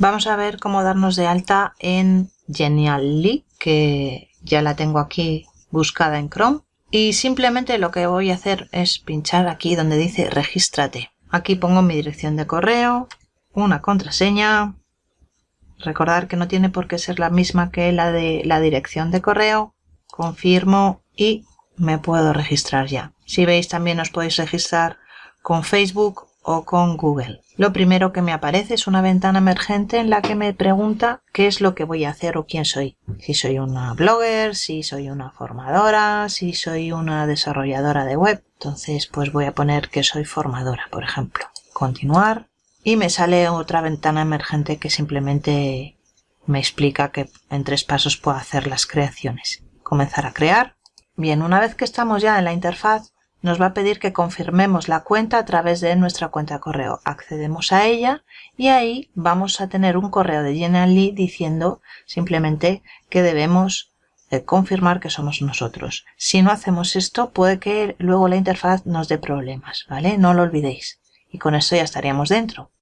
Vamos a ver cómo darnos de alta en Genially, que ya la tengo aquí buscada en Chrome. Y simplemente lo que voy a hacer es pinchar aquí donde dice regístrate. Aquí pongo mi dirección de correo, una contraseña. Recordar que no tiene por qué ser la misma que la de la dirección de correo. Confirmo y me puedo registrar ya. Si veis también os podéis registrar con Facebook o con Google. Lo primero que me aparece es una ventana emergente en la que me pregunta qué es lo que voy a hacer o quién soy. Si soy una blogger, si soy una formadora, si soy una desarrolladora de web. Entonces pues voy a poner que soy formadora, por ejemplo. Continuar y me sale otra ventana emergente que simplemente me explica que en tres pasos puedo hacer las creaciones. Comenzar a crear. Bien, una vez que estamos ya en la interfaz, nos va a pedir que confirmemos la cuenta a través de nuestra cuenta de correo. Accedemos a ella y ahí vamos a tener un correo de Genially diciendo simplemente que debemos eh, confirmar que somos nosotros. Si no hacemos esto, puede que luego la interfaz nos dé problemas, ¿vale? No lo olvidéis. Y con esto ya estaríamos dentro.